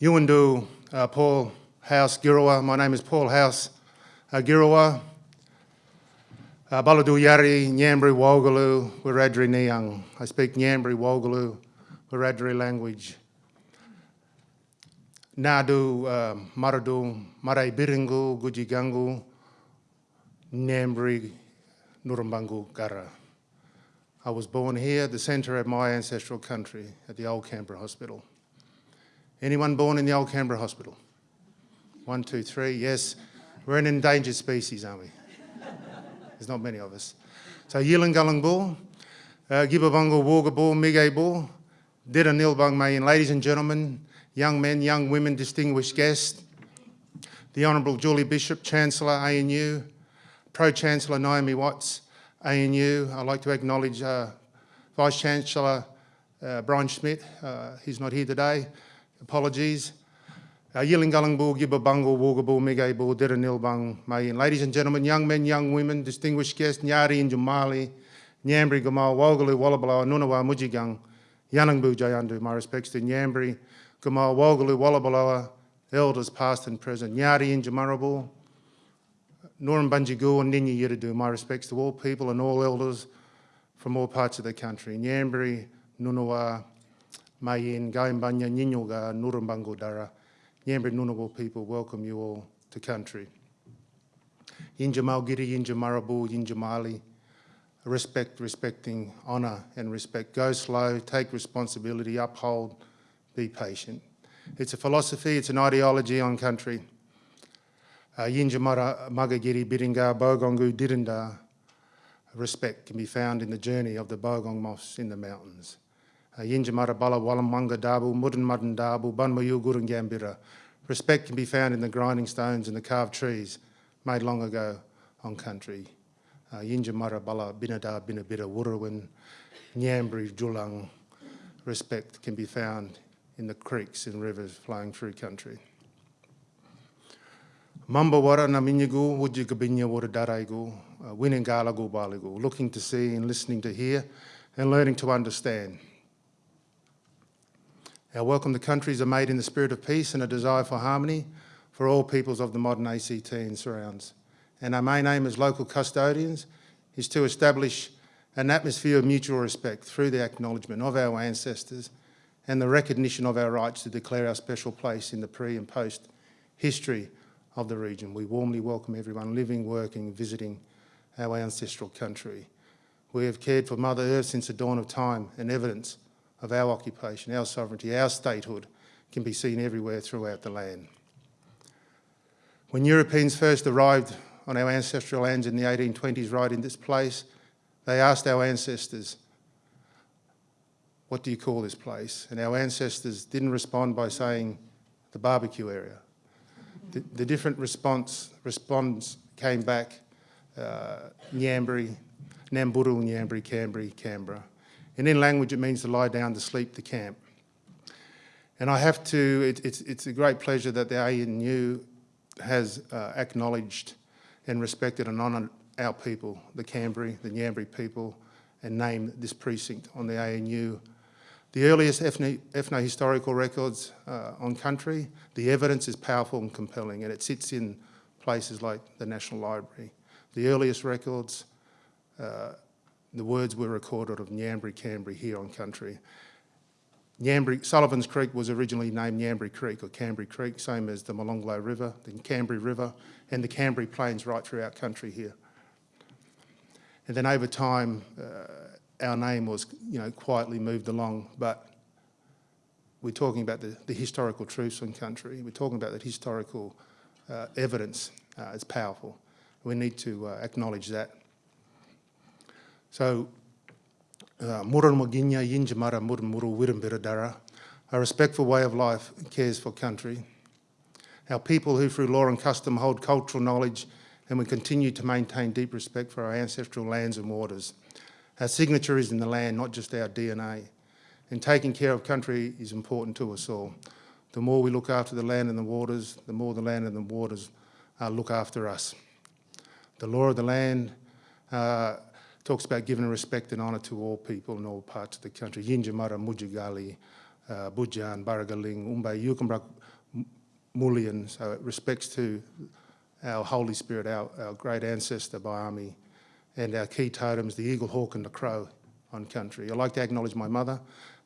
Yuandu, uh, Paul House, Girawa. My name is Paul House, uh, Girawa. Uh, Baladu Yari, Ngambri, Wogalu, Wiradri Niang. I speak Ngambri, Wogalu, Wiradri language. Nadu, uh, Maradu, Marai Biringu, Gujigangu, Ngambri, Nurumbangu, Gara. I was born here, at the centre of my ancestral country, at the Old Canberra Hospital. Anyone born in the Old Canberra Hospital? One, two, three, yes. We're an endangered species, aren't we? There's not many of us. So Yilangallang Bull, uh, Gibabungal Wooga Bull, Mige Dida Nilbang Mayin. Ladies and gentlemen, young men, young women, distinguished guests, the Honourable Julie Bishop, Chancellor, ANU, Pro-Chancellor Naomi Watts, ANU. I'd like to acknowledge uh, Vice-Chancellor uh, Brian Schmidt. Uh, he's not here today. Apologies. Ladies and gentlemen, young men, young women, distinguished guests, Nyari and Jumali, Ngambri, Gamal, Wogalu, Wallabala, Nunawa, Mujigang, Yanangbu, Jayandu. My respects to Ngambri, Gamal, Wogalu, Wallabala, elders past and present, Nyari and Jamarabu, Noram Bunjigu and Ninya Yiridu. My respects to all people and all elders from all parts of the country. Ngambri, Nunawa, Mayin, Gaimbanya, Ninyoga, Nurumbangu Dara. Ngambri Ngunnawal people welcome you all to country. Yinjamalgiri, Yinjamarabu, Yinjamali, respect, respecting, honour and respect. Go slow, take responsibility, uphold, be patient. It's a philosophy, it's an ideology on country. Uh, Yinjamara, Magagiri, Biringa, Bogongu, Dirinda, respect can be found in the journey of the Bogong moths in the mountains. Yinjamara Bala Wallamwanga Dabu, Mudden Mudden Dabu, Bunmayu Gurungambira. Respect can be found in the grinding stones and the carved trees made long ago on country. Uh, Yinjamara Bala Binada Binabira Wurawin, Ngambri Julang. Respect can be found in the creeks and rivers flowing through country. Mamba wara na minyagu, wuji gabinya uh, winingalagu baligu, looking to see and listening to hear and learning to understand. Our welcome to countries are made in the spirit of peace and a desire for harmony for all peoples of the modern ACT and surrounds. And our main aim as local custodians is to establish an atmosphere of mutual respect through the acknowledgement of our ancestors and the recognition of our rights to declare our special place in the pre and post history of the region. We warmly welcome everyone living, working, visiting our ancestral country. We have cared for Mother Earth since the dawn of time and evidence of our occupation, our sovereignty, our statehood can be seen everywhere throughout the land. When Europeans first arrived on our ancestral lands in the 1820s, right in this place, they asked our ancestors, what do you call this place? And our ancestors didn't respond by saying the barbecue area. The, the different response response came back, uh, Ngambri, Namburu, Ngambri, Cambry, Canberra. And in language, it means to lie down, to sleep, to camp. And I have to, it, it's, it's a great pleasure that the ANU has uh, acknowledged and respected and honoured our people, the Cambry, the Ngambri people, and named this precinct on the ANU. The earliest ethno-historical records uh, on country, the evidence is powerful and compelling, and it sits in places like the National Library. The earliest records uh, the words were recorded of Ngambri Cambry here on country. Ngambri, Sullivan's Creek was originally named Ngambri Creek or Cambry Creek, same as the Molonglo River, the Cambry River, and the Cambry Plains right throughout country here. And then over time, uh, our name was, you know, quietly moved along, but we're talking about the, the historical truths in country. We're talking about that historical uh, evidence. Uh, it's powerful. We need to uh, acknowledge that. So, uh, Muran Moginya Yinjamara Murmuru Wirambiradara, a respectful way of life cares for country. Our people who through law and custom hold cultural knowledge and we continue to maintain deep respect for our ancestral lands and waters. Our signature is in the land, not just our DNA. And taking care of country is important to us all. The more we look after the land and the waters, the more the land and the waters uh, look after us. The law of the land uh, talks about giving respect and honour to all people in all parts of the country. Yinjamara, Mujigali, uh, Bujan, Baragaling, Umbay, Yukumbrak, Mullion, so it respects to our Holy Spirit, our, our great ancestor Bayami, and our key totems, the eagle, hawk and the crow on country. I'd like to acknowledge my mother,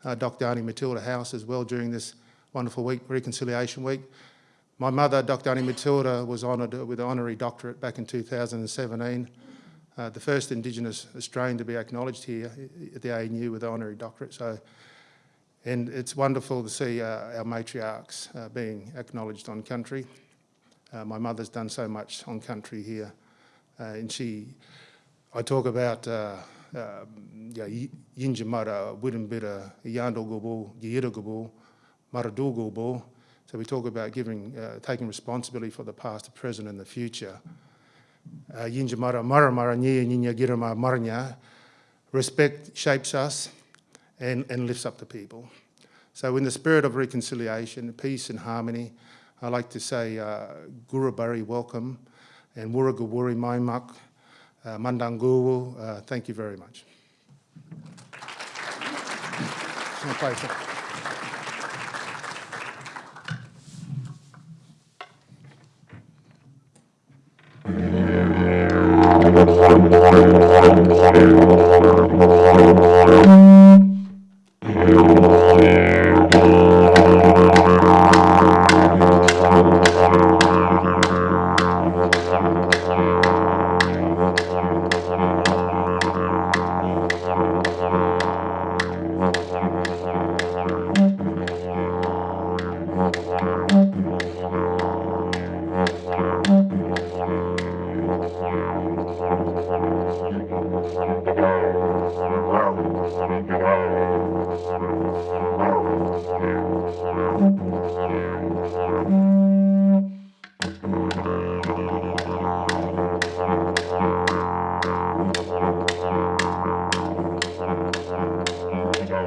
uh, Dr Annie Matilda House as well during this wonderful week, Reconciliation Week. My mother, Dr Annie Matilda, was honoured with an honorary doctorate back in 2017, uh, the first Indigenous Australian to be acknowledged here at the ANU with an honorary doctorate. So, and it's wonderful to see uh, our matriarchs uh, being acknowledged on country. Uh, my mother's done so much on country here, uh, and she, I talk about uh, um, yeah, Yinjamara, Widumbira, Yandogubu, Yiragubu, Maradugubu. So we talk about giving, uh, taking responsibility for the past, the present and the future. Uh, Yinjamara, Maramara, Nya, Ninya, Girama, Marnya. Respect shapes us and, and lifts up the people. So in the spirit of reconciliation, peace and harmony, I like to say uh, Gurabari, welcome, and Wurrugawuri, Maimak, uh, Mandanguru, uh, thank you very much.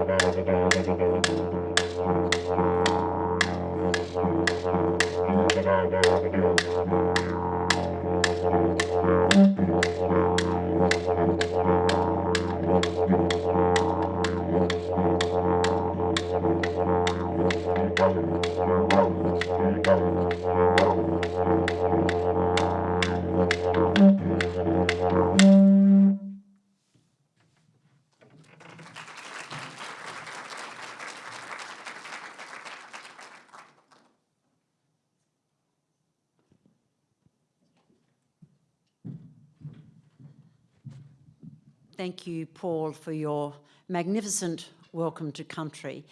My pleasure. Thank you, Paul, for your magnificent welcome to country.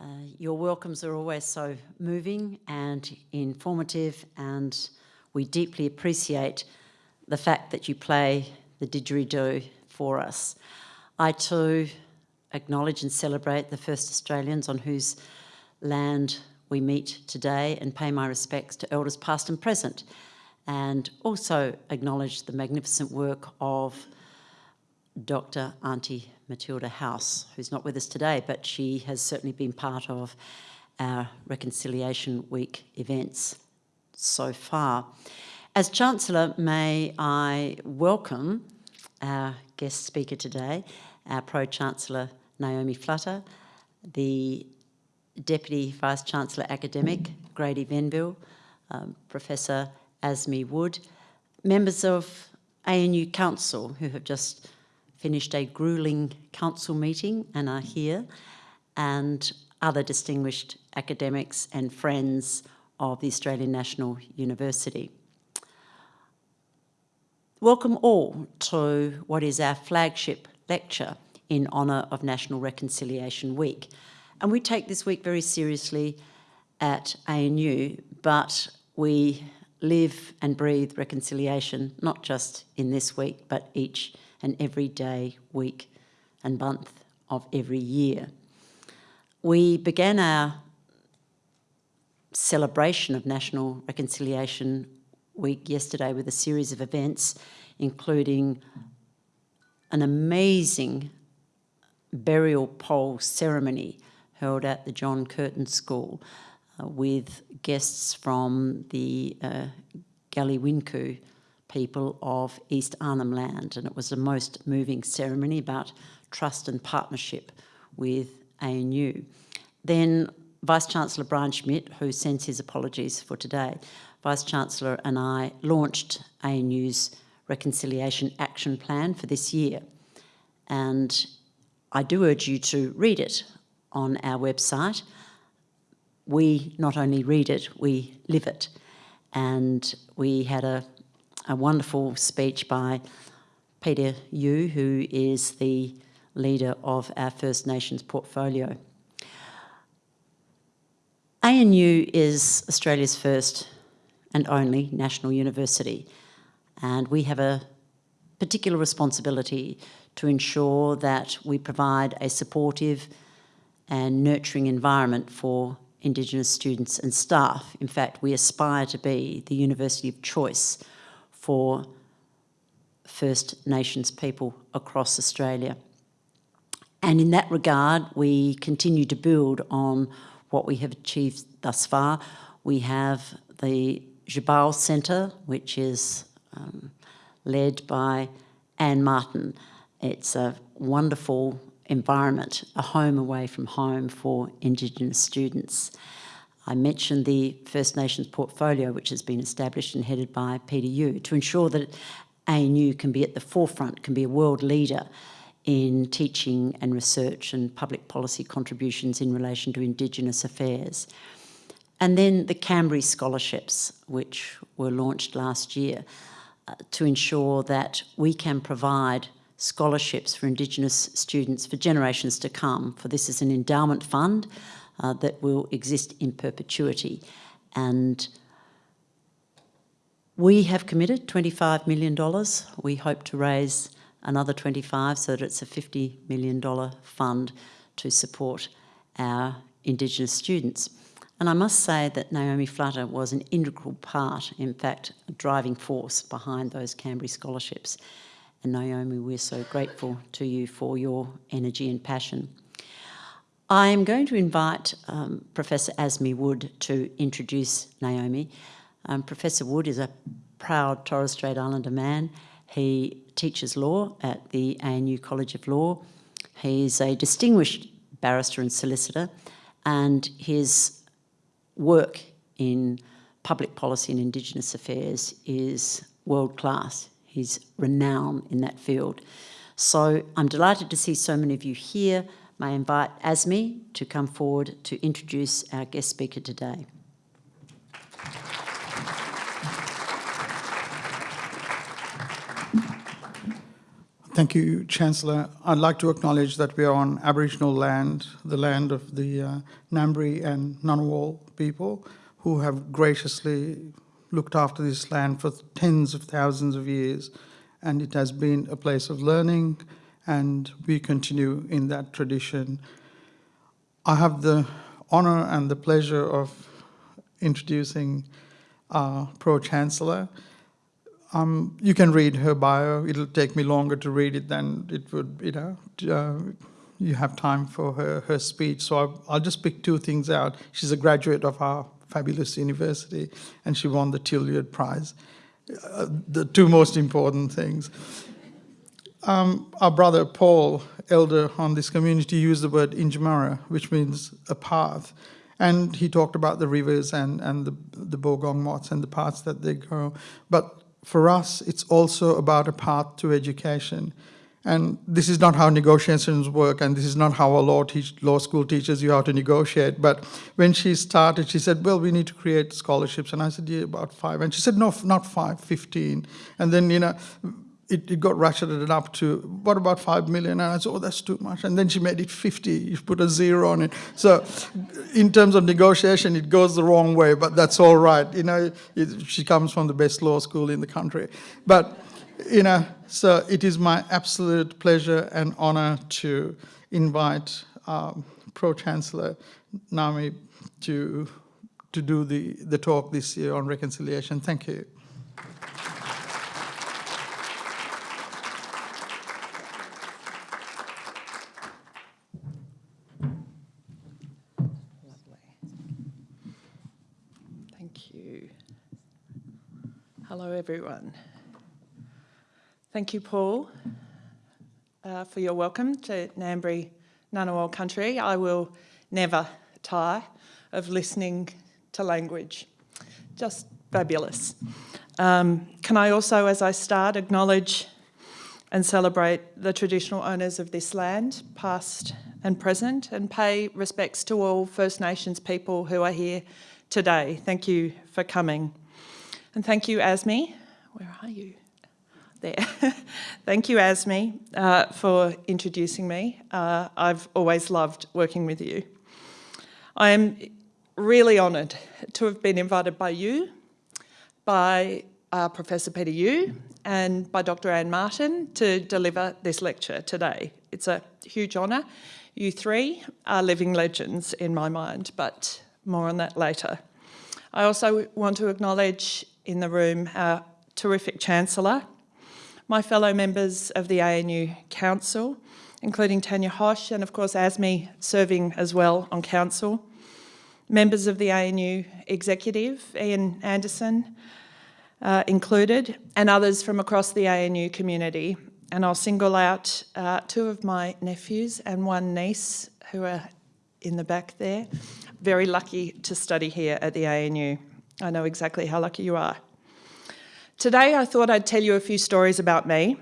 Uh, your welcomes are always so moving and informative and we deeply appreciate the fact that you play the didgeridoo for us. I too acknowledge and celebrate the first Australians on whose land we meet today and pay my respects to elders past and present and also acknowledge the magnificent work of Dr. Auntie Matilda House, who's not with us today, but she has certainly been part of our Reconciliation Week events so far. As Chancellor, may I welcome our guest speaker today, our Pro-Chancellor Naomi Flutter, the Deputy Vice-Chancellor Academic Grady Venville, um, Professor Asmi Wood, members of ANU Council who have just finished a grueling council meeting and are here, and other distinguished academics and friends of the Australian National University. Welcome all to what is our flagship lecture in honour of National Reconciliation Week. And we take this week very seriously at ANU, but we live and breathe reconciliation, not just in this week, but each and every day, week and month of every year. We began our celebration of National Reconciliation Week yesterday with a series of events, including an amazing burial pole ceremony held at the John Curtin School uh, with guests from the uh, Galiwinku people of East Arnhem Land. And it was a most moving ceremony about trust and partnership with ANU. Then Vice-Chancellor Brian Schmidt, who sends his apologies for today, Vice-Chancellor and I launched ANU's Reconciliation Action Plan for this year. And I do urge you to read it on our website. We not only read it, we live it. And we had a, a wonderful speech by Peter Yu, who is the leader of our First Nations portfolio. ANU is Australia's first and only national university, and we have a particular responsibility to ensure that we provide a supportive and nurturing environment for Indigenous students and staff. In fact, we aspire to be the university of choice for First Nations people across Australia. And in that regard, we continue to build on what we have achieved thus far. We have the Tjabal Centre, which is um, led by Anne Martin. It's a wonderful environment, a home away from home for Indigenous students. I mentioned the First Nations portfolio, which has been established and headed by Yu, to ensure that ANU can be at the forefront, can be a world leader in teaching and research and public policy contributions in relation to Indigenous affairs. And then the Canberry Scholarships, which were launched last year, uh, to ensure that we can provide scholarships for Indigenous students for generations to come. For this is an endowment fund uh, that will exist in perpetuity. And we have committed $25 million. We hope to raise another 25 so that it's a $50 million fund to support our Indigenous students. And I must say that Naomi Flutter was an integral part, in fact, a driving force behind those Canberra scholarships. And Naomi, we're so grateful to you for your energy and passion. I am going to invite um, Professor Asmi Wood to introduce Naomi. Um, Professor Wood is a proud Torres Strait Islander man. He teaches law at the ANU College of Law. He's a distinguished barrister and solicitor, and his work in public policy and Indigenous affairs is world class. He's renowned in that field. So I'm delighted to see so many of you here. May I invite Asmi to come forward to introduce our guest speaker today. Thank you, Chancellor. I'd like to acknowledge that we are on Aboriginal land, the land of the uh, Ngambri and Ngunnawal people who have graciously looked after this land for tens of thousands of years. And it has been a place of learning and we continue in that tradition. I have the honor and the pleasure of introducing our Pro-Chancellor, um, you can read her bio. It'll take me longer to read it than it would, you know, uh, you have time for her, her speech. So I'll, I'll, just pick two things out. She's a graduate of our fabulous university and she won the Tillyard Prize. Uh, the two most important things. Um, our brother Paul, elder on this community, used the word Injamara, which means a path. And he talked about the rivers and, and the, the bogong moths and the paths that they go. But for us, it's also about a path to education. And this is not how negotiations work, and this is not how a law, law school teaches you how to negotiate. But when she started, she said, well, we need to create scholarships. And I said, yeah, about five. And she said, no, not five, 15. And then, you know, it, it got ratcheted up to, what about 5 million? And I said, oh, that's too much. And then she made it 50. You put a zero on it. So in terms of negotiation, it goes the wrong way, but that's all right. You know, it, she comes from the best law school in the country. But, you know, so it is my absolute pleasure and honor to invite um, Pro-Chancellor Nami to, to do the, the talk this year on reconciliation. Thank you. Hello, everyone. Thank you, Paul, uh, for your welcome to Ngambri Ngunnawal country. I will never tire of listening to language. Just fabulous. Um, can I also, as I start, acknowledge and celebrate the traditional owners of this land, past and present, and pay respects to all First Nations people who are here today. Thank you for coming. And thank you, Asmi. Where are you? There. thank you, Asmi, uh, for introducing me. Uh, I've always loved working with you. I am really honoured to have been invited by you, by uh, Professor Peter Yu and by Dr Anne Martin to deliver this lecture today. It's a huge honour. You three are living legends in my mind, but more on that later. I also want to acknowledge in the room our terrific Chancellor, my fellow members of the ANU Council, including Tanya Hosh and of course Asmi serving as well on Council, members of the ANU Executive, Ian Anderson, uh, included, and others from across the ANU community. And I'll single out uh, two of my nephews and one niece who are in the back there. Very lucky to study here at the ANU. I know exactly how lucky you are. Today I thought I'd tell you a few stories about me,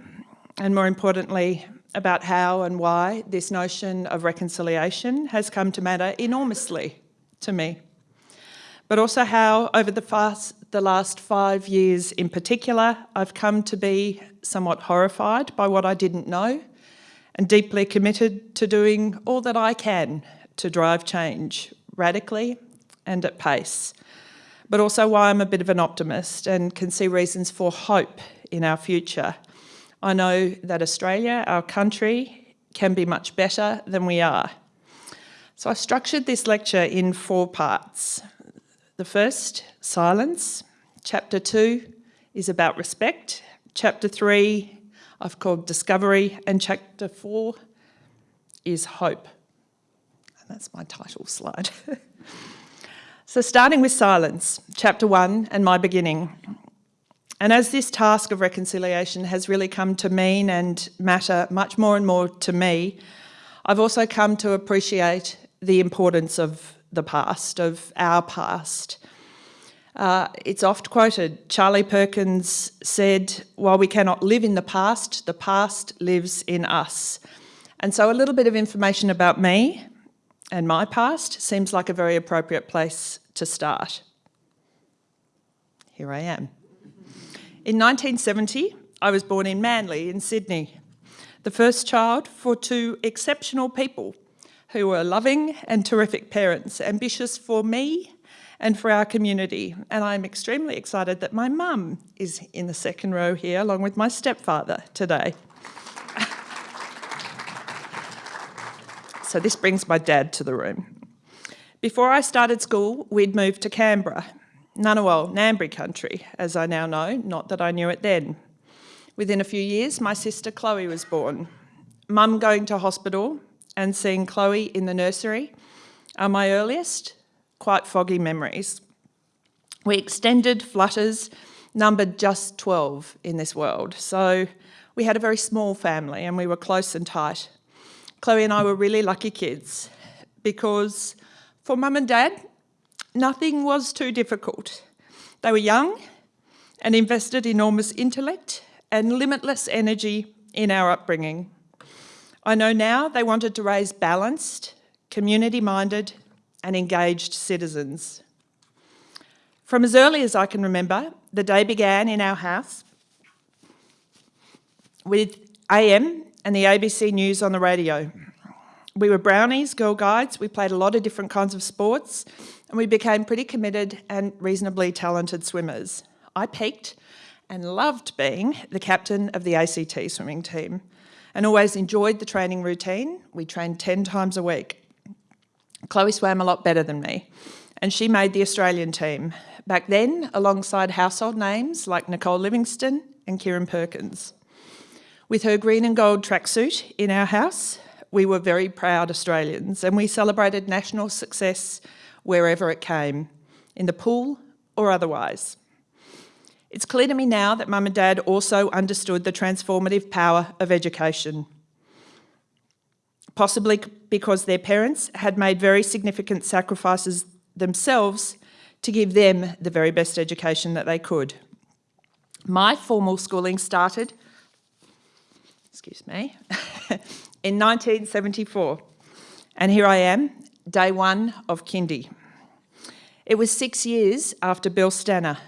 and more importantly, about how and why this notion of reconciliation has come to matter enormously to me. But also how, over the, fast, the last five years in particular, I've come to be somewhat horrified by what I didn't know and deeply committed to doing all that I can to drive change radically and at pace but also why I'm a bit of an optimist and can see reasons for hope in our future. I know that Australia, our country, can be much better than we are. So I structured this lecture in four parts. The first, silence. Chapter two is about respect. Chapter three, I've called discovery. And chapter four is hope. And that's my title slide. So starting with silence, chapter one and my beginning. And as this task of reconciliation has really come to mean and matter much more and more to me, I've also come to appreciate the importance of the past, of our past. Uh, it's oft quoted, Charlie Perkins said, while we cannot live in the past, the past lives in us. And so a little bit of information about me and my past seems like a very appropriate place to start. Here I am. In 1970, I was born in Manly in Sydney, the first child for two exceptional people who were loving and terrific parents, ambitious for me and for our community. And I'm extremely excited that my mum is in the second row here along with my stepfather today. So this brings my dad to the room. Before I started school, we'd moved to Canberra, Ngunnawal, Ngambri country, as I now know, not that I knew it then. Within a few years, my sister Chloe was born. Mum going to hospital and seeing Chloe in the nursery are my earliest, quite foggy memories. We extended flutters, numbered just 12 in this world, so we had a very small family and we were close and tight. Chloe and I were really lucky kids because for mum and dad, nothing was too difficult. They were young and invested enormous intellect and limitless energy in our upbringing. I know now they wanted to raise balanced, community-minded and engaged citizens. From as early as I can remember, the day began in our house with AM and the ABC News on the radio. We were brownies, girl guides, we played a lot of different kinds of sports, and we became pretty committed and reasonably talented swimmers. I peaked and loved being the captain of the ACT swimming team and always enjoyed the training routine. We trained 10 times a week. Chloe swam a lot better than me, and she made the Australian team, back then alongside household names like Nicole Livingstone and Kieren Perkins. With her green and gold tracksuit in our house, we were very proud Australians and we celebrated national success wherever it came, in the pool or otherwise. It's clear to me now that mum and dad also understood the transformative power of education. possibly because their parents had made very significant sacrifices themselves to give them the very best education that they could. My formal schooling started, excuse me, in 1974. And here I am, day one of kindy. It was six years after Bill Stanner,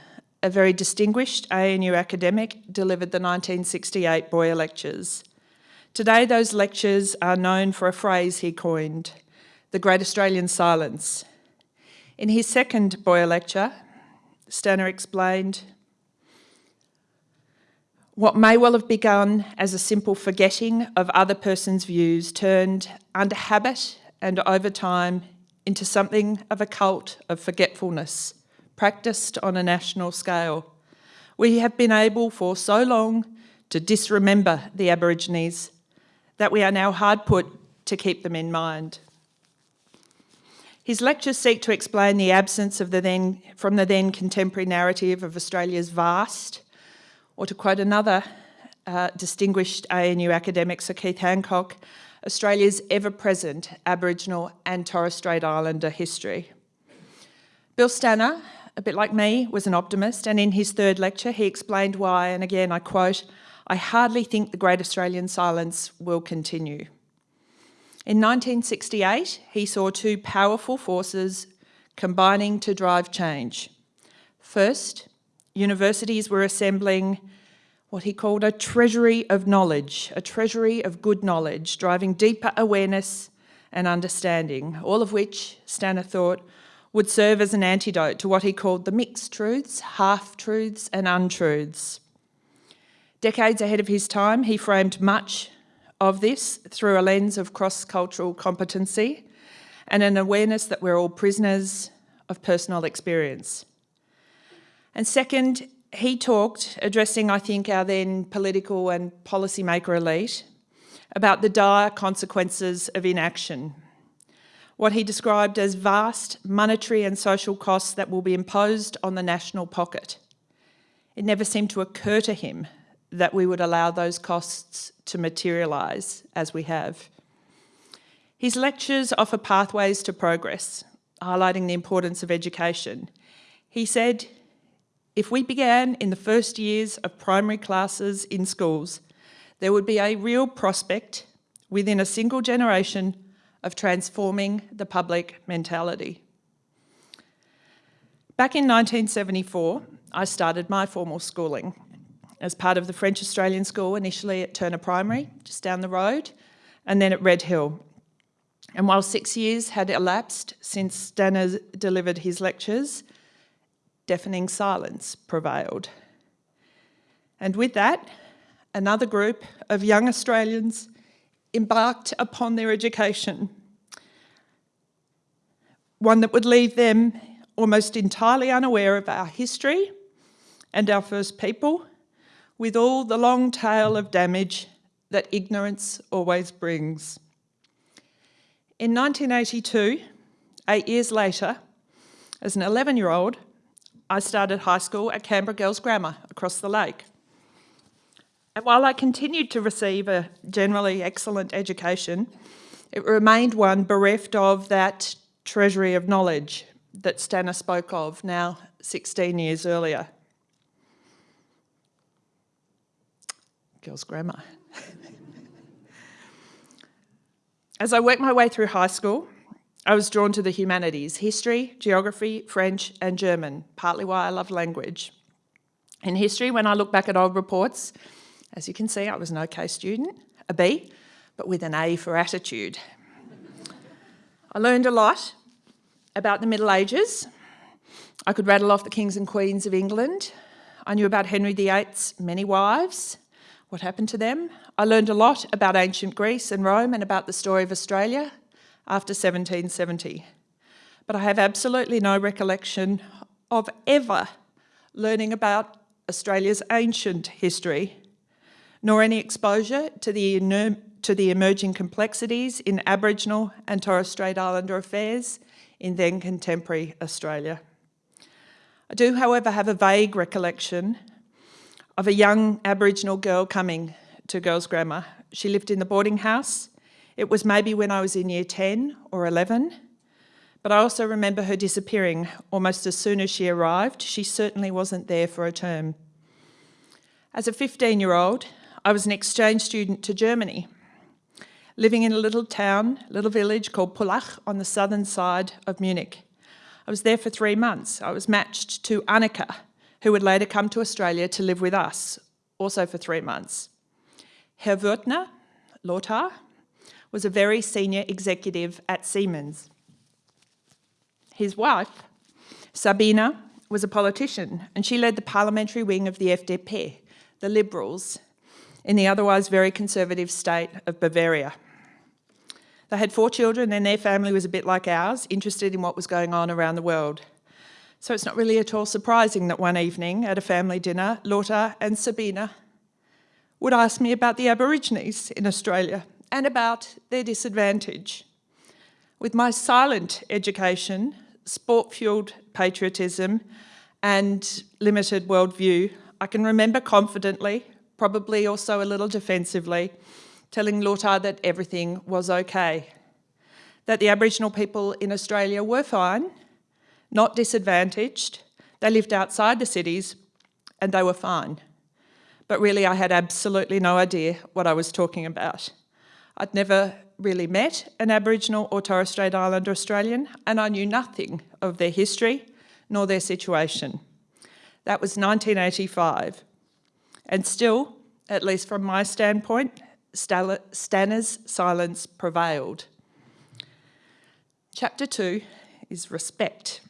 a very distinguished ANU academic, delivered the 1968 Boyer Lectures. Today, those lectures are known for a phrase he coined, the Great Australian Silence. In his second Boyer lecture, Stanner explained, what may well have begun as a simple forgetting of other person's views turned under habit and over time into something of a cult of forgetfulness, practiced on a national scale. We have been able for so long to disremember the Aborigines that we are now hard put to keep them in mind. His lectures seek to explain the absence of the then, from the then contemporary narrative of Australia's vast or to quote another uh, distinguished ANU academic, Sir Keith Hancock, Australia's ever-present Aboriginal and Torres Strait Islander history. Bill Stanner, a bit like me, was an optimist, and in his third lecture he explained why, and again I quote, I hardly think the Great Australian Silence will continue. In 1968, he saw two powerful forces combining to drive change. First, universities were assembling what he called a treasury of knowledge, a treasury of good knowledge, driving deeper awareness and understanding, all of which, Stanner thought, would serve as an antidote to what he called the mixed truths, half-truths and untruths. Decades ahead of his time, he framed much of this through a lens of cross-cultural competency and an awareness that we're all prisoners of personal experience. And second, he talked, addressing, I think, our then political and policymaker elite, about the dire consequences of inaction. What he described as vast monetary and social costs that will be imposed on the national pocket. It never seemed to occur to him that we would allow those costs to materialise as we have. His lectures offer pathways to progress, highlighting the importance of education. He said, if we began in the first years of primary classes in schools, there would be a real prospect within a single generation of transforming the public mentality. Back in 1974, I started my formal schooling as part of the French Australian School, initially at Turner Primary, just down the road, and then at Red Hill. And while six years had elapsed since Stanner delivered his lectures, deafening silence prevailed. And with that, another group of young Australians embarked upon their education, one that would leave them almost entirely unaware of our history and our first people, with all the long tail of damage that ignorance always brings. In 1982, eight years later, as an 11-year-old, I started high school at Canberra Girls Grammar across the lake. And while I continued to receive a generally excellent education, it remained one bereft of that treasury of knowledge that Stanner spoke of now 16 years earlier. Girls Grammar. As I worked my way through high school, I was drawn to the humanities, history, geography, French and German, partly why I love language. In history, when I look back at old reports, as you can see, I was an okay student, a B, but with an A for attitude. I learned a lot about the Middle Ages. I could rattle off the kings and queens of England. I knew about Henry VIII's many wives, what happened to them. I learned a lot about ancient Greece and Rome and about the story of Australia after 1770. But I have absolutely no recollection of ever learning about Australia's ancient history, nor any exposure to the, to the emerging complexities in Aboriginal and Torres Strait Islander affairs in then contemporary Australia. I do, however, have a vague recollection of a young Aboriginal girl coming to Girls Grammar. She lived in the boarding house It was maybe when I was in year 10 or 11, but I also remember her disappearing almost as soon as she arrived. She certainly wasn't there for a term. As a 15 year old, I was an exchange student to Germany, living in a little town, little village called Pullach on the southern side of Munich. I was there for three months. I was matched to Annika, who would later come to Australia to live with us, also for three months. Herr Wörthner, Lothar, was a very senior executive at Siemens. His wife, Sabina, was a politician and she led the parliamentary wing of the FDP, the Liberals, in the otherwise very conservative state of Bavaria. They had four children and their family was a bit like ours, interested in what was going on around the world. So it's not really at all surprising that one evening at a family dinner, Lothar and Sabina would ask me about the Aborigines in Australia and about their disadvantage. With my silent education, sport-fueled patriotism and limited worldview, I can remember confidently, probably also a little defensively, telling Lothar that everything was okay, that the Aboriginal people in Australia were fine, not disadvantaged, they lived outside the cities and they were fine. But really I had absolutely no idea what I was talking about. I'd never really met an Aboriginal or Torres Strait Islander Australian and I knew nothing of their history nor their situation. That was 1985. And still, at least from my standpoint, Stanner's silence prevailed. Chapter two is respect.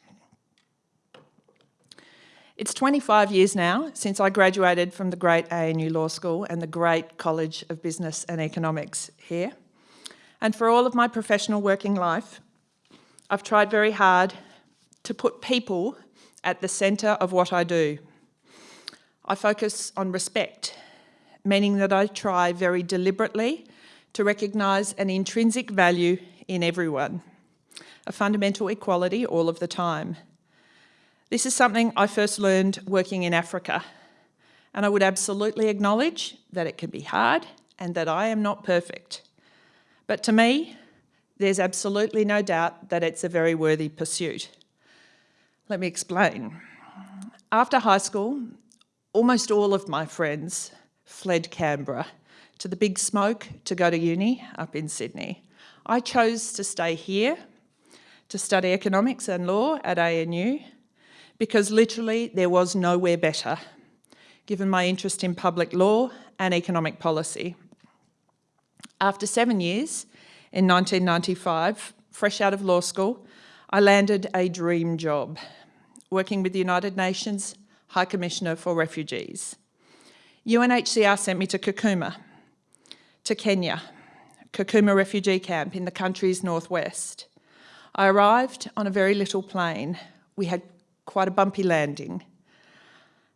It's 25 years now since I graduated from the great ANU Law School and the great College of Business and Economics here. And for all of my professional working life, I've tried very hard to put people at the centre of what I do. I focus on respect, meaning that I try very deliberately to recognise an intrinsic value in everyone, a fundamental equality all of the time. This is something I first learned working in Africa, and I would absolutely acknowledge that it can be hard and that I am not perfect. But to me, there's absolutely no doubt that it's a very worthy pursuit. Let me explain. After high school, almost all of my friends fled Canberra to the big smoke to go to uni up in Sydney. I chose to stay here to study economics and law at ANU because literally there was nowhere better, given my interest in public law and economic policy. After seven years, in 1995, fresh out of law school, I landed a dream job, working with the United Nations High Commissioner for Refugees. UNHCR sent me to Kakuma, to Kenya, Kakuma refugee camp in the country's northwest. I arrived on a very little plane. We had quite a bumpy landing.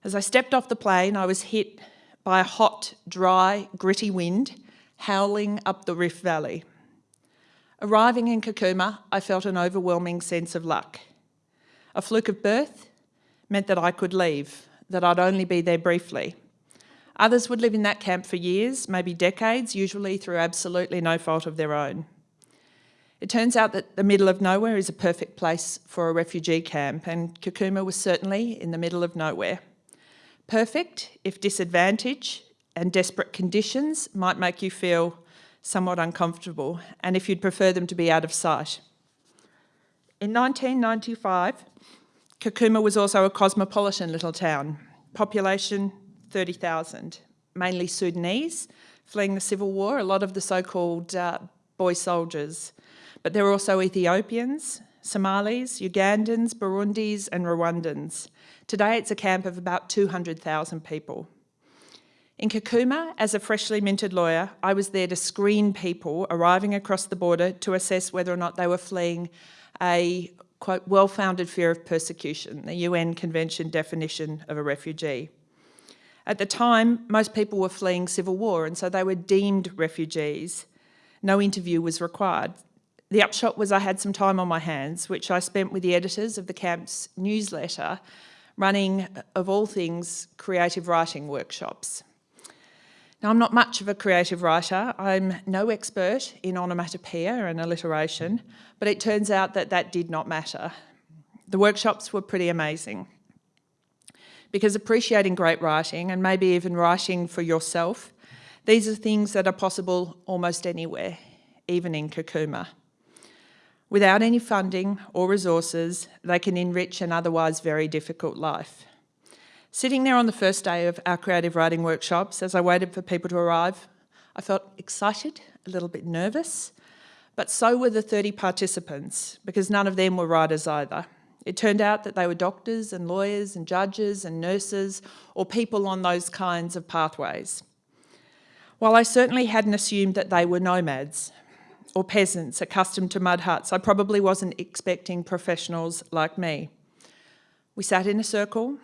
As I stepped off the plane, I was hit by a hot, dry, gritty wind howling up the Rift Valley. Arriving in Kakuma, I felt an overwhelming sense of luck. A fluke of birth meant that I could leave, that I'd only be there briefly. Others would live in that camp for years, maybe decades, usually through absolutely no fault of their own. It turns out that the middle of nowhere is a perfect place for a refugee camp, and Kakuma was certainly in the middle of nowhere. Perfect if disadvantage and desperate conditions might make you feel somewhat uncomfortable, and if you'd prefer them to be out of sight. In 1995, Kakuma was also a cosmopolitan little town, population 30,000, mainly Sudanese, fleeing the civil war, a lot of the so-called uh, boy soldiers, but there were also Ethiopians, Somalis, Ugandans, Burundis and Rwandans. Today it's a camp of about 200,000 people. In Kakuma, as a freshly minted lawyer, I was there to screen people arriving across the border to assess whether or not they were fleeing a quote, well-founded fear of persecution, the UN Convention definition of a refugee. At the time, most people were fleeing civil war and so they were deemed refugees. No interview was required. The upshot was I had some time on my hands, which I spent with the editors of the camp's newsletter, running, uh, of all things, creative writing workshops. Now, I'm not much of a creative writer. I'm no expert in onomatopoeia and alliteration, but it turns out that that did not matter. The workshops were pretty amazing because appreciating great writing and maybe even writing for yourself, these are things that are possible almost anywhere, even in Kakuma. Without any funding or resources, they can enrich an otherwise very difficult life. Sitting there on the first day of our creative writing workshops, as I waited for people to arrive, I felt excited, a little bit nervous, but so were the 30 participants, because none of them were writers either. It turned out that they were doctors and lawyers and judges and nurses, or people on those kinds of pathways. While I certainly hadn't assumed that they were nomads or peasants accustomed to mud huts, I probably wasn't expecting professionals like me. We sat in a circle,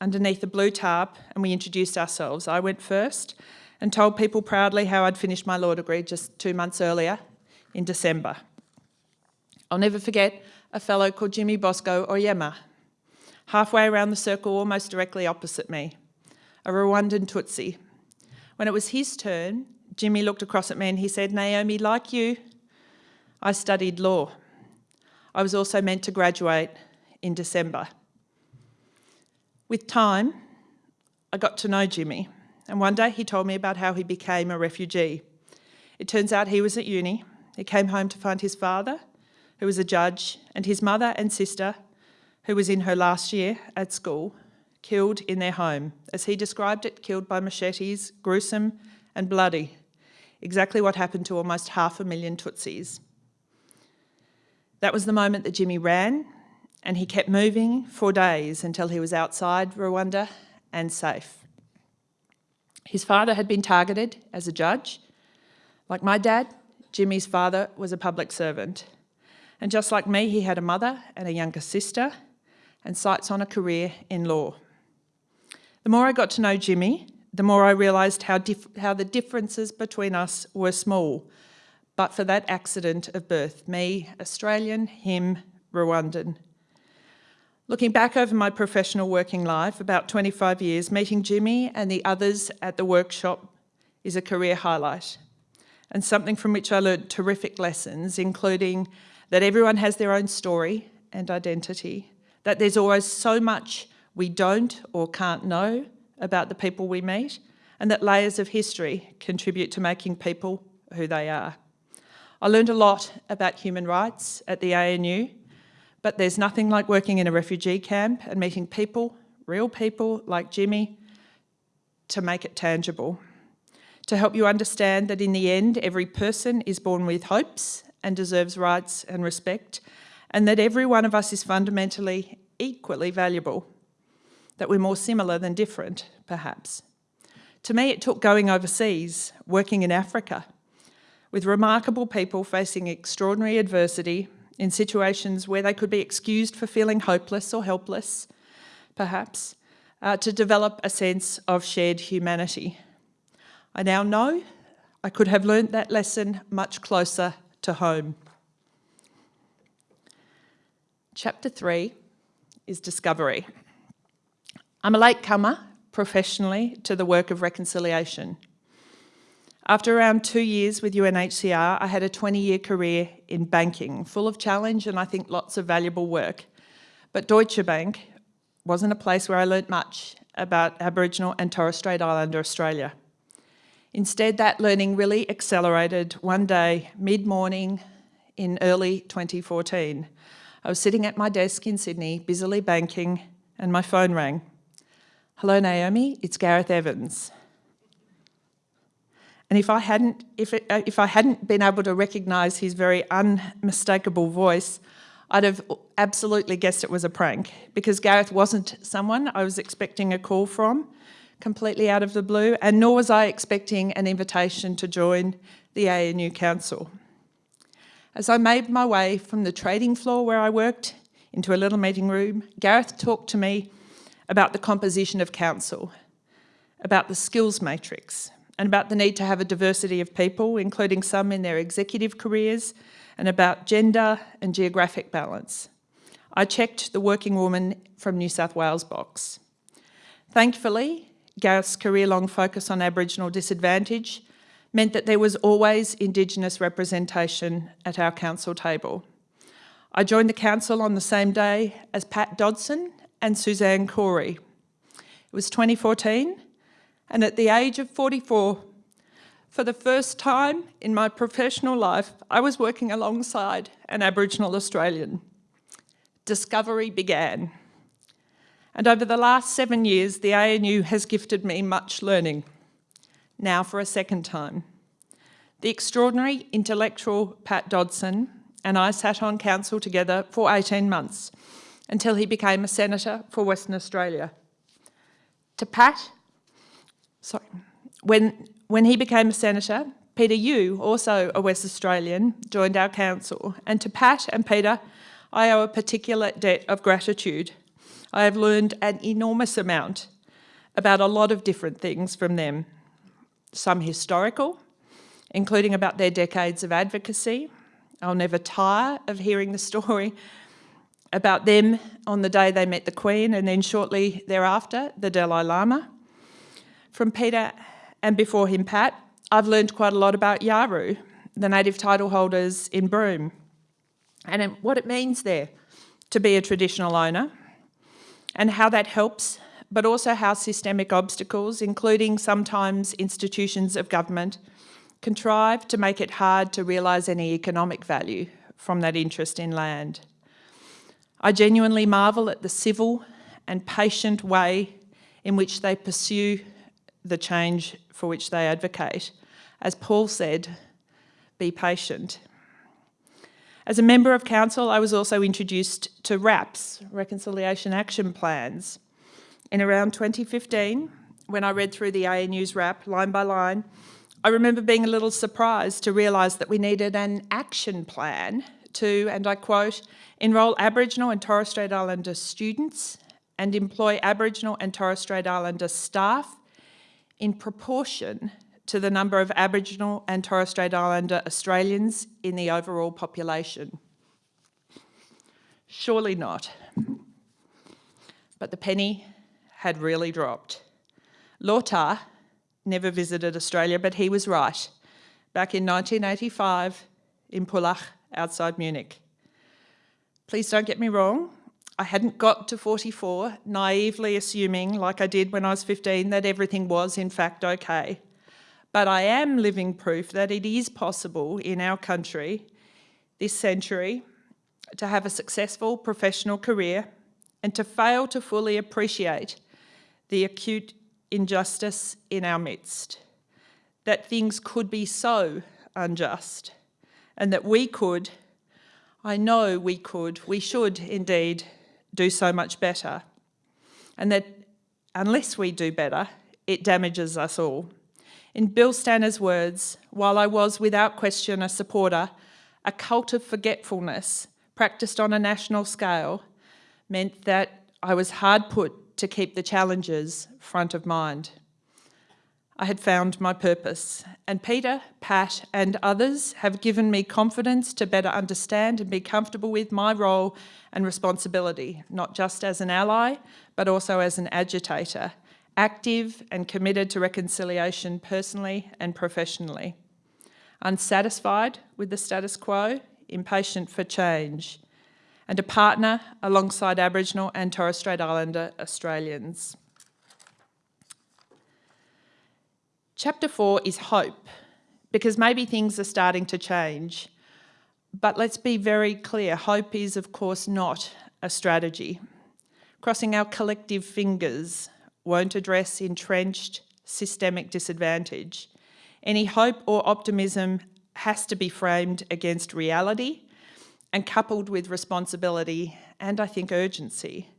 underneath a blue tarp and we introduced ourselves. I went first and told people proudly how I'd finished my law degree just two months earlier in December. I'll never forget a fellow called Jimmy Bosco Oyema, halfway around the circle almost directly opposite me, a Rwandan Tutsi. When it was his turn, Jimmy looked across at me and he said, Naomi, like you, I studied law. I was also meant to graduate in December. With time, I got to know Jimmy, and one day he told me about how he became a refugee. It turns out he was at uni. He came home to find his father, who was a judge, and his mother and sister, who was in her last year at school, killed in their home. As he described it, killed by machetes, gruesome and bloody. Exactly what happened to almost half a million Tutsis. That was the moment that Jimmy ran and he kept moving for days until he was outside Rwanda and safe. His father had been targeted as a judge. Like my dad, Jimmy's father was a public servant. And just like me, he had a mother and a younger sister and sights on a career in law. The more I got to know Jimmy, the more I realised how, how the differences between us were small, but for that accident of birth, me, Australian, him, Rwandan. Looking back over my professional working life, about 25 years, meeting Jimmy and the others at the workshop is a career highlight and something from which I learned terrific lessons, including that everyone has their own story and identity, that there's always so much we don't or can't know about the people we meet, and that layers of history contribute to making people who they are. I learned a lot about human rights at the ANU but there's nothing like working in a refugee camp and meeting people, real people like Jimmy, to make it tangible. To help you understand that in the end, every person is born with hopes and deserves rights and respect, and that every one of us is fundamentally equally valuable, that we're more similar than different, perhaps. To me, it took going overseas, working in Africa, with remarkable people facing extraordinary adversity in situations where they could be excused for feeling hopeless or helpless, perhaps, uh, to develop a sense of shared humanity. I now know I could have learnt that lesson much closer to home. Chapter three is discovery. I'm a latecomer professionally to the work of reconciliation. After around two years with UNHCR, I had a 20-year career in banking, full of challenge and I think lots of valuable work. But Deutsche Bank wasn't a place where I learnt much about Aboriginal and Torres Strait Islander Australia. Instead, that learning really accelerated one day, mid-morning in early 2014. I was sitting at my desk in Sydney, busily banking, and my phone rang. Hello, Naomi, it's Gareth Evans. And if I hadn't, if, it, uh, if I hadn't been able to recognise his very unmistakable voice, I'd have absolutely guessed it was a prank because Gareth wasn't someone I was expecting a call from completely out of the blue, and nor was I expecting an invitation to join the ANU Council. As I made my way from the trading floor where I worked into a little meeting room, Gareth talked to me about the composition of council, about the skills matrix, and about the need to have a diversity of people, including some in their executive careers, and about gender and geographic balance. I checked the working woman from New South Wales box. Thankfully, Gareth's career-long focus on Aboriginal disadvantage meant that there was always Indigenous representation at our council table. I joined the council on the same day as Pat Dodson and Suzanne Cory. It was 2014, and at the age of 44, for the first time in my professional life, I was working alongside an Aboriginal Australian. Discovery began. And over the last seven years, the ANU has gifted me much learning. Now for a second time. The extraordinary intellectual Pat Dodson and I sat on council together for 18 months until he became a senator for Western Australia. To Pat, sorry, when, when he became a senator, Peter Yu, also a West Australian, joined our council. And to Pat and Peter, I owe a particular debt of gratitude. I have learned an enormous amount about a lot of different things from them. Some historical, including about their decades of advocacy. I'll never tire of hearing the story about them on the day they met the Queen and then shortly thereafter, the Dalai Lama. From Peter and before him, Pat, I've learned quite a lot about Yawuru, the native title holders in Broome, and what it means there to be a traditional owner and how that helps, but also how systemic obstacles, including sometimes institutions of government, contrive to make it hard to realise any economic value from that interest in land. I genuinely marvel at the civil and patient way in which they pursue the change for which they advocate. As Paul said, be patient. As a member of council, I was also introduced to RAPs, Reconciliation Action Plans. In around 2015, when I read through the ANU's RAP line by line, I remember being a little surprised to realise that we needed an action plan to, and I quote, enrol Aboriginal and Torres Strait Islander students and employ Aboriginal and Torres Strait Islander staff in proportion to the number of Aboriginal and Torres Strait Islander Australians in the overall population. Surely not. But the penny had really dropped. Lotar, never visited Australia, but he was right. Back in 1985 in Pullach, outside Munich. Please don't get me wrong, I hadn't got to 44, naively assuming, like I did when I was 15, that everything was in fact okay. But I am living proof that it is possible in our country, this century, to have a successful professional career and to fail to fully appreciate the acute injustice in our midst, that things could be so unjust, and that we could, I know we could, we should indeed do so much better, and that unless we do better, it damages us all. In Bill Stanner's words, while I was without question a supporter, a cult of forgetfulness practiced on a national scale meant that I was hard put to keep the challenges front of mind. I had found my purpose, and Peter, Pat, and others have given me confidence to better understand and be comfortable with my role and responsibility, not just as an ally, but also as an agitator, active and committed to reconciliation personally and professionally. Unsatisfied with the status quo, impatient for change, and a partner alongside Aboriginal and Torres Strait Islander Australians. Chapter four is hope, because maybe things are starting to change. But let's be very clear, hope is of course not a strategy. Crossing our collective fingers won't address entrenched systemic disadvantage. Any hope or optimism has to be framed against reality and coupled with responsibility and I think urgency.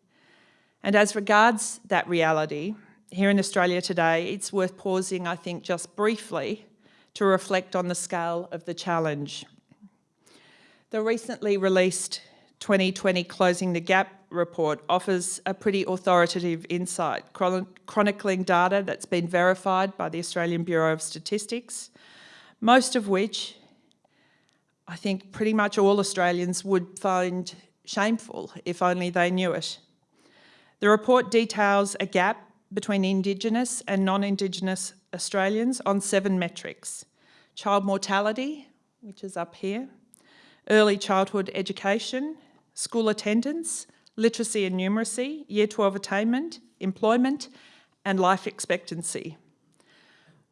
And as regards that reality, here in Australia today, it's worth pausing, I think, just briefly to reflect on the scale of the challenge. The recently released 2020 Closing the Gap report offers a pretty authoritative insight, chronicling data that's been verified by the Australian Bureau of Statistics, most of which I think pretty much all Australians would find shameful if only they knew it. The report details a gap between Indigenous and non-Indigenous Australians on seven metrics. Child mortality, which is up here, early childhood education, school attendance, literacy and numeracy, year 12 attainment, employment, and life expectancy.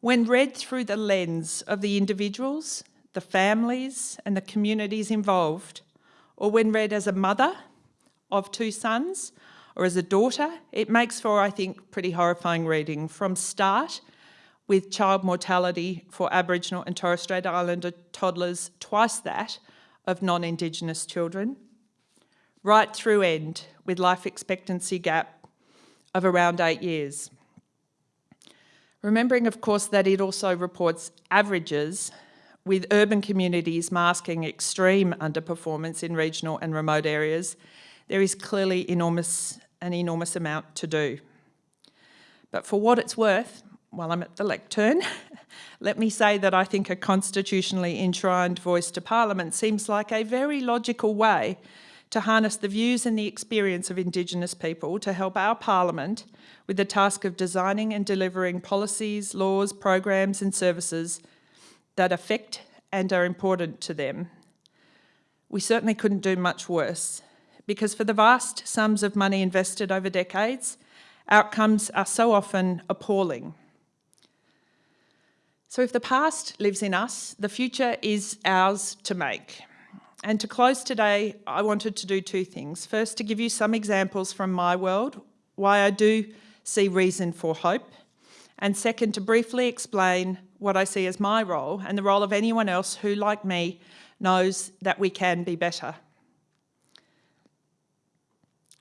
When read through the lens of the individuals, the families and the communities involved, or when read as a mother of two sons or as a daughter, it makes for, I think, pretty horrifying reading from start with child mortality for Aboriginal and Torres Strait Islander toddlers twice that of non-Indigenous children, right through end with life expectancy gap of around eight years. Remembering, of course, that it also reports averages with urban communities masking extreme underperformance in regional and remote areas, there is clearly enormous, an enormous amount to do. But for what it's worth, while I'm at the lectern, let me say that I think a constitutionally enshrined voice to Parliament seems like a very logical way to harness the views and the experience of Indigenous people to help our Parliament with the task of designing and delivering policies, laws, programs and services that affect and are important to them. We certainly couldn't do much worse because for the vast sums of money invested over decades, outcomes are so often appalling. So if the past lives in us, the future is ours to make. And to close today, I wanted to do two things. First, to give you some examples from my world, why I do see reason for hope. And second, to briefly explain what I see as my role and the role of anyone else who, like me, knows that we can be better.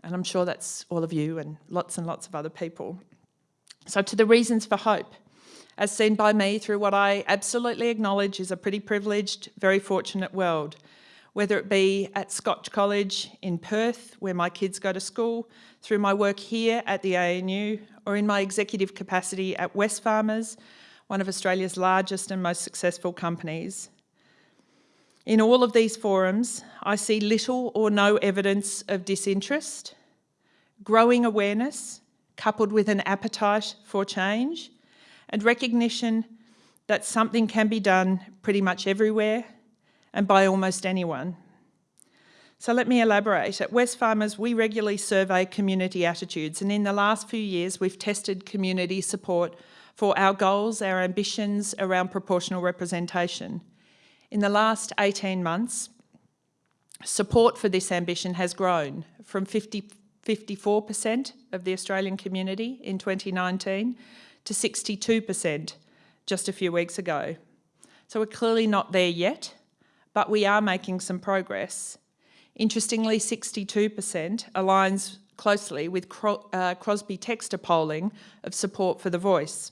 And I'm sure that's all of you and lots and lots of other people. So to the reasons for hope, as seen by me through what I absolutely acknowledge is a pretty privileged, very fortunate world, whether it be at Scotch College in Perth, where my kids go to school, through my work here at the ANU, or in my executive capacity at Wesfarmers, one of Australia's largest and most successful companies. In all of these forums, I see little or no evidence of disinterest, growing awareness, coupled with an appetite for change, and recognition that something can be done pretty much everywhere and by almost anyone. So let me elaborate. At Wesfarmers, we regularly survey community attitudes and in the last few years, we've tested community support for our goals, our ambitions around proportional representation. In the last 18 months, support for this ambition has grown from 50, 54% of the Australian community in 2019 to 62% just a few weeks ago. So we're clearly not there yet, but we are making some progress. Interestingly, 62% aligns closely with uh, Crosby Textor polling of support for the voice.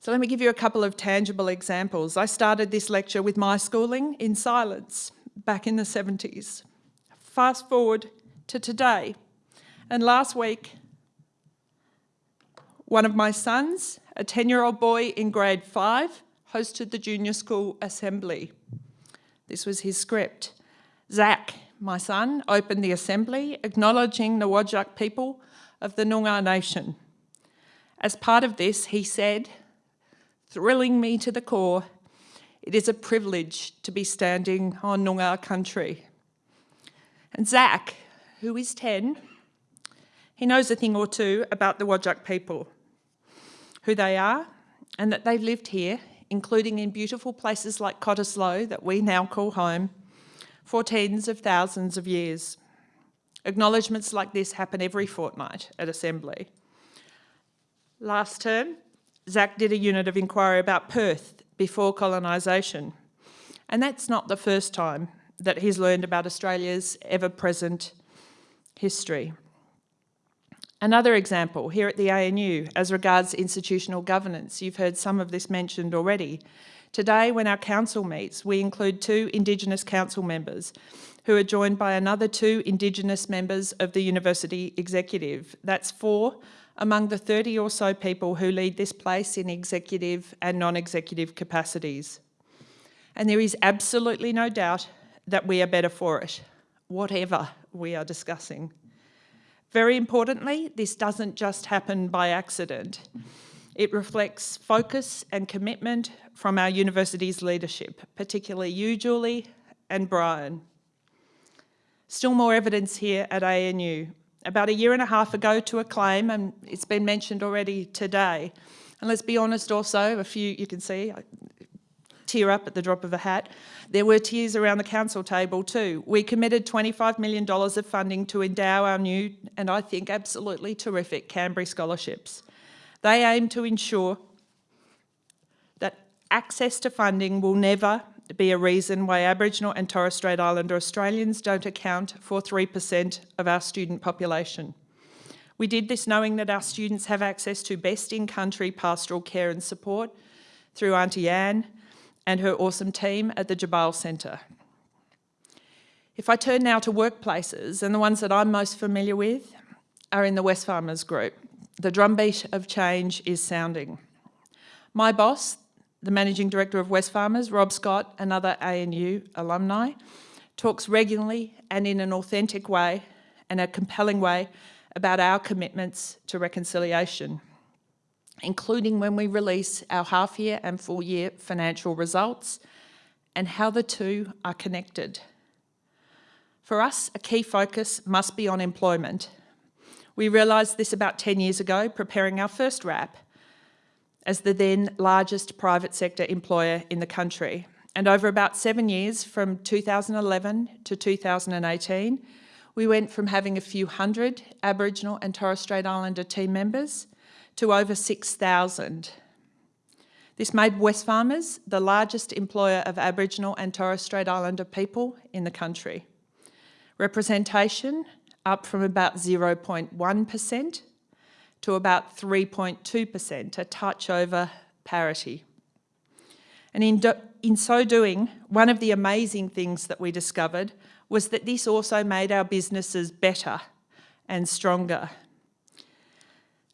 So let me give you a couple of tangible examples. I started this lecture with my schooling in silence back in the 70s. Fast forward to today. And last week, one of my sons, a 10-year-old boy in grade five, hosted the junior school assembly. This was his script. Zach, my son, opened the assembly acknowledging the Whadjuk people of the Noongar Nation. As part of this, he said, thrilling me to the core, it is a privilege to be standing on Noongar country. And Zach, who is 10, he knows a thing or two about the Whadjuk people who they are and that they've lived here, including in beautiful places like Cottesloe that we now call home, for tens of thousands of years. Acknowledgements like this happen every fortnight at Assembly. Last term, Zach did a unit of inquiry about Perth before colonisation. And that's not the first time that he's learned about Australia's ever-present history. Another example here at the ANU as regards institutional governance, you've heard some of this mentioned already. Today when our council meets, we include two Indigenous council members who are joined by another two Indigenous members of the university executive. That's four among the 30 or so people who lead this place in executive and non-executive capacities. And there is absolutely no doubt that we are better for it, whatever we are discussing. Very importantly, this doesn't just happen by accident. It reflects focus and commitment from our university's leadership, particularly you, Julie, and Brian. Still more evidence here at ANU. About a year and a half ago to a claim, and it's been mentioned already today, and let's be honest also, a few, you can see, I tear up at the drop of a hat. There were tears around the council table too. We committed $25 million of funding to endow our new, and I think absolutely terrific, Canberra scholarships. They aim to ensure that access to funding will never be a reason why Aboriginal and Torres Strait Islander Australians don't account for 3% of our student population. We did this knowing that our students have access to best in-country pastoral care and support through Auntie Anne and her awesome team at the Tjabal Centre. If I turn now to workplaces, and the ones that I'm most familiar with are in the Wesfarmers Group. The drumbeat of change is sounding. My boss, the Managing Director of Wesfarmers, Rob Scott, another ANU alumni, talks regularly and in an authentic way and a compelling way about our commitments to reconciliation, including when we release our half year and full year financial results and how the two are connected. For us, a key focus must be on employment we realised this about 10 years ago, preparing our first RAP as the then largest private sector employer in the country. And over about seven years, from 2011 to 2018, we went from having a few hundred Aboriginal and Torres Strait Islander team members to over 6,000. This made Wesfarmers the largest employer of Aboriginal and Torres Strait Islander people in the country. Representation up from about 0.1% to about 3.2%, a touch over parity. And in, do, in so doing, one of the amazing things that we discovered was that this also made our businesses better and stronger.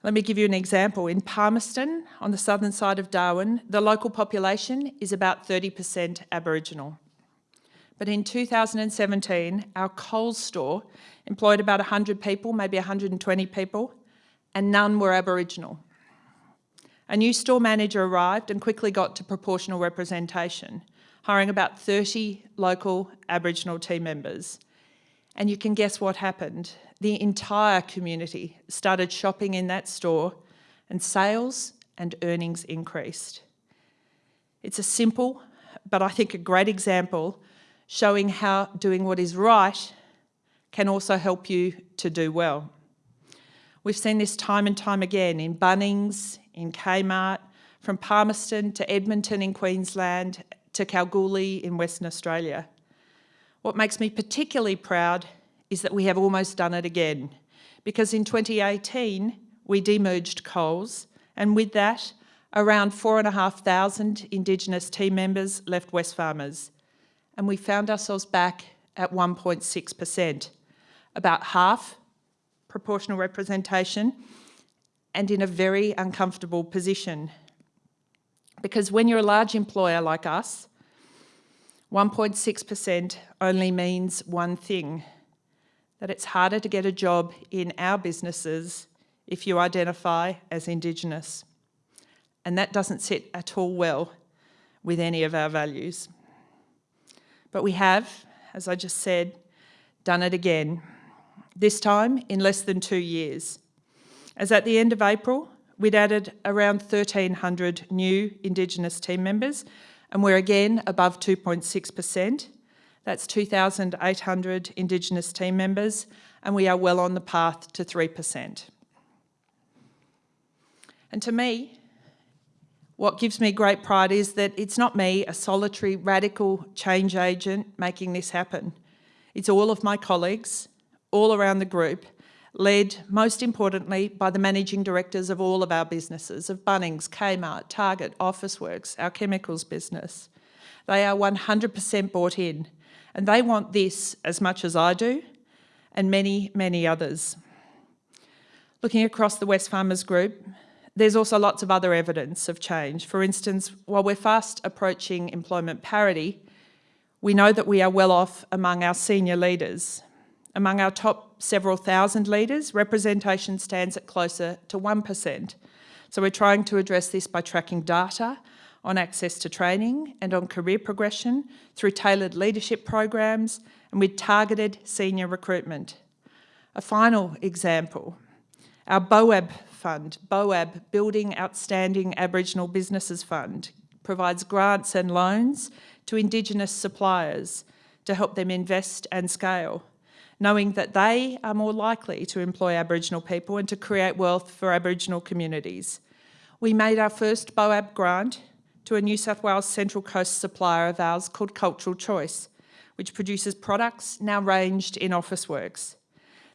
Let me give you an example. In Palmerston, on the southern side of Darwin, the local population is about 30% Aboriginal. But in 2017, our Coles store employed about 100 people, maybe 120 people, and none were Aboriginal. A new store manager arrived and quickly got to proportional representation, hiring about 30 local Aboriginal team members. And you can guess what happened. The entire community started shopping in that store and sales and earnings increased. It's a simple, but I think a great example showing how doing what is right can also help you to do well. We've seen this time and time again in Bunnings, in Kmart, from Palmerston to Edmonton in Queensland to Kalgoorlie in Western Australia. What makes me particularly proud is that we have almost done it again because in 2018 we demerged Coles and with that around 4,500 Indigenous team members left Wesfarmers and we found ourselves back at 1.6% about half proportional representation and in a very uncomfortable position. Because when you're a large employer like us, 1.6% only means one thing, that it's harder to get a job in our businesses if you identify as Indigenous. And that doesn't sit at all well with any of our values. But we have, as I just said, done it again this time in less than two years. As at the end of April, we'd added around 1,300 new Indigenous team members, and we're again above 2.6%. That's 2,800 Indigenous team members, and we are well on the path to 3%. And to me, what gives me great pride is that it's not me, a solitary radical change agent, making this happen. It's all of my colleagues all around the group, led most importantly by the managing directors of all of our businesses, of Bunnings, Kmart, Target, Officeworks, our chemicals business. They are 100% bought in and they want this as much as I do and many, many others. Looking across the Wesfarmers Group, there's also lots of other evidence of change. For instance, while we're fast approaching employment parity, we know that we are well off among our senior leaders Among our top several thousand leaders, representation stands at closer to 1%. So we're trying to address this by tracking data on access to training and on career progression through tailored leadership programs and with targeted senior recruitment. A final example, our BOAB fund, BOAB, Building Outstanding Aboriginal Businesses Fund, provides grants and loans to Indigenous suppliers to help them invest and scale, knowing that they are more likely to employ Aboriginal people and to create wealth for Aboriginal communities. We made our first BOAB grant to a New South Wales Central Coast supplier of ours called Cultural Choice, which produces products now ranged in Officeworks.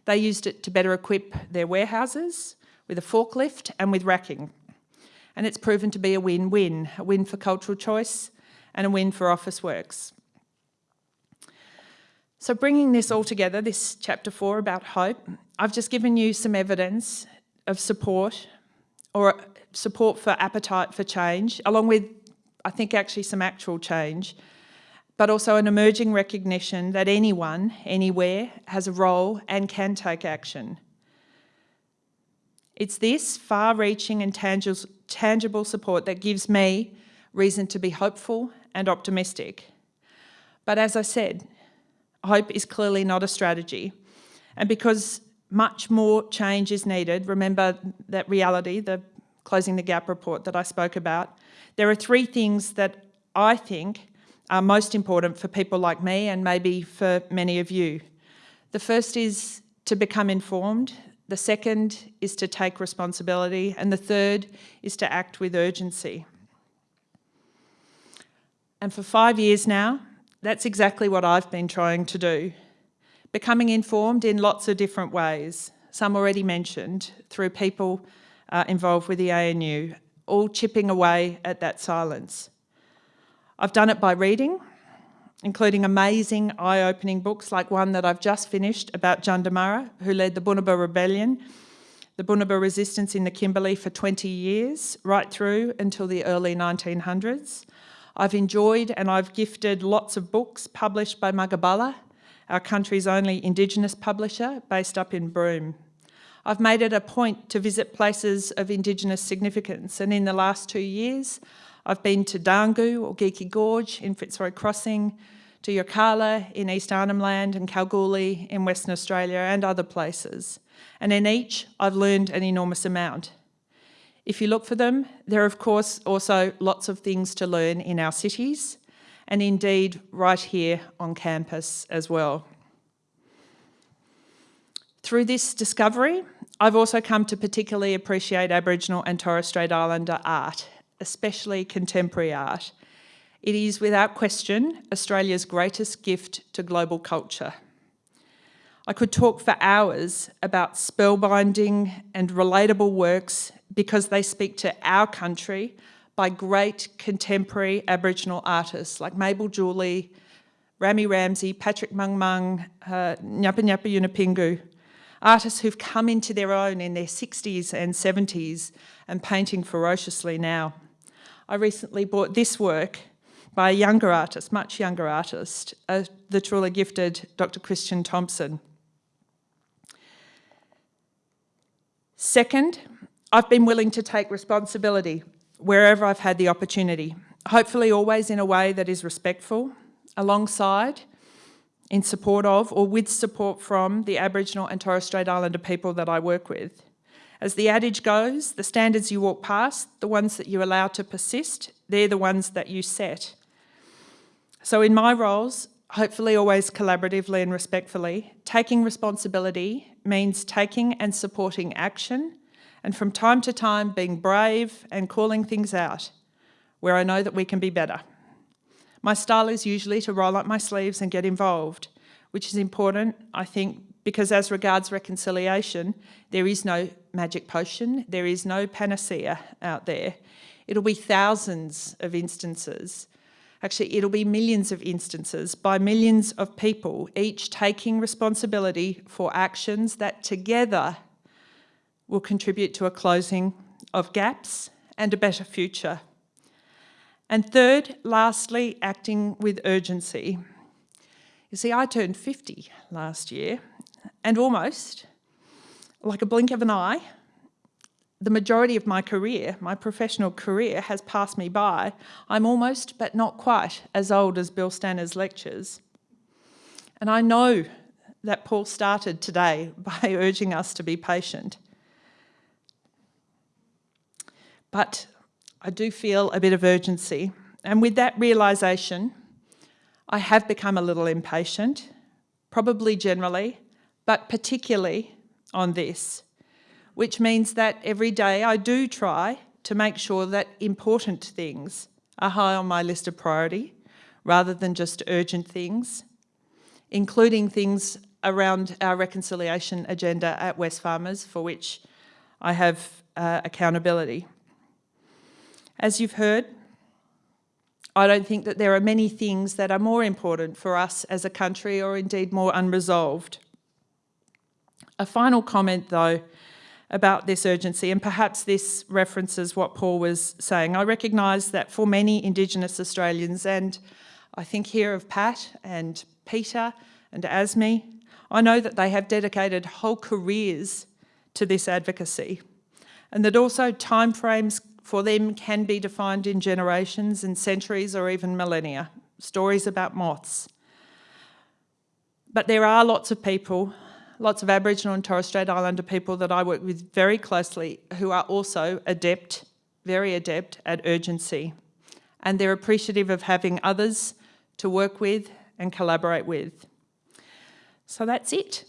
They used it to better equip their warehouses with a forklift and with racking. And it's proven to be a win-win, a win for Cultural Choice and a win for Officeworks. So bringing this all together, this chapter four about hope, I've just given you some evidence of support or support for appetite for change, along with, I think, actually some actual change, but also an emerging recognition that anyone, anywhere, has a role and can take action. It's this far-reaching and tangible support that gives me reason to be hopeful and optimistic. But as I said, hope is clearly not a strategy. And because much more change is needed, remember that reality, the Closing the Gap report that I spoke about, there are three things that I think are most important for people like me and maybe for many of you. The first is to become informed, the second is to take responsibility, and the third is to act with urgency. And for five years now, that's exactly what I've been trying to do. Becoming informed in lots of different ways, some already mentioned, through people uh, involved with the ANU, all chipping away at that silence. I've done it by reading, including amazing eye-opening books like one that I've just finished about Jandamarra, who led the Bunuba Rebellion, the Bunuba resistance in the Kimberley for 20 years, right through until the early 1900s. I've enjoyed and I've gifted lots of books published by Magabala, our country's only Indigenous publisher, based up in Broome. I've made it a point to visit places of Indigenous significance and in the last two years I've been to Darngoo or Geikie Gorge in Fitzroy Crossing, to Yirrkala in East Arnhem Land and Kalgoorlie in Western Australia and other places. And in each I've learned an enormous amount. If you look for them, there are of course also lots of things to learn in our cities and indeed right here on campus as well. Through this discovery, I've also come to particularly appreciate Aboriginal and Torres Strait Islander art, especially contemporary art. It is without question Australia's greatest gift to global culture. I could talk for hours about spellbinding and relatable works because they speak to our country by great contemporary Aboriginal artists like Mabel Juli, Rammey Ramsey, Patrick Mung Mung, uh, Nyapa Nyapa Yunupingu, artists who've come into their own in their 60s and 70s and painting ferociously now. I recently bought this work by a younger artist, much younger artist, uh, the truly gifted Dr. Christian Thompson. Second, I've been willing to take responsibility wherever I've had the opportunity, hopefully always in a way that is respectful, alongside in support of or with support from the Aboriginal and Torres Strait Islander people that I work with. As the adage goes, the standards you walk past, the ones that you allow to persist, they're the ones that you set. So in my roles, hopefully always collaboratively and respectfully, taking responsibility means taking and supporting action and from time to time being brave and calling things out where I know that we can be better. My style is usually to roll up my sleeves and get involved, which is important, I think, because as regards reconciliation, there is no magic potion, there is no panacea out there. It'll be thousands of instances, actually it'll be millions of instances by millions of people, each taking responsibility for actions that together will contribute to a closing of gaps and a better future. And third, lastly, acting with urgency. You see, I turned 50 last year, and almost, like a blink of an eye, the majority of my career, my professional career, has passed me by. I'm almost, but not quite, as old as Bill Stanner's lectures. And I know that Paul started today by urging us to be patient. But I do feel a bit of urgency. And with that realisation, I have become a little impatient, probably generally, but particularly on this, which means that every day I do try to make sure that important things are high on my list of priority rather than just urgent things, including things around our reconciliation agenda at Wesfarmers for which I have uh, accountability. As you've heard, I don't think that there are many things that are more important for us as a country or indeed more unresolved. A final comment though about this urgency, and perhaps this references what Paul was saying. I recognise that for many Indigenous Australians, and I think here of Pat and Peter and Asmi, I know that they have dedicated whole careers to this advocacy and that also timeframes for them can be defined in generations and centuries or even millennia, stories about moths. But there are lots of people, lots of Aboriginal and Torres Strait Islander people that I work with very closely who are also adept, very adept at urgency. And they're appreciative of having others to work with and collaborate with. So that's it.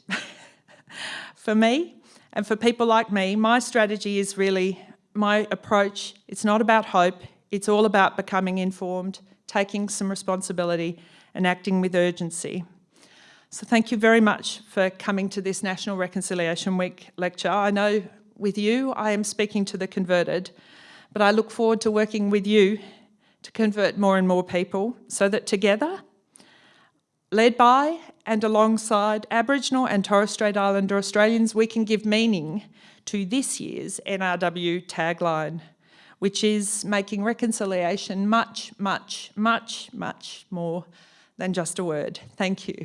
for me and for people like me, my strategy is really my approach, it's not about hope, it's all about becoming informed, taking some responsibility and acting with urgency. So thank you very much for coming to this National Reconciliation Week lecture. I know with you, I am speaking to the converted, but I look forward to working with you to convert more and more people so that together, led by and alongside Aboriginal and Torres Strait Islander Australians, we can give meaning to this year's NRW tagline, which is making reconciliation much, much, much, much more than just a word. Thank you.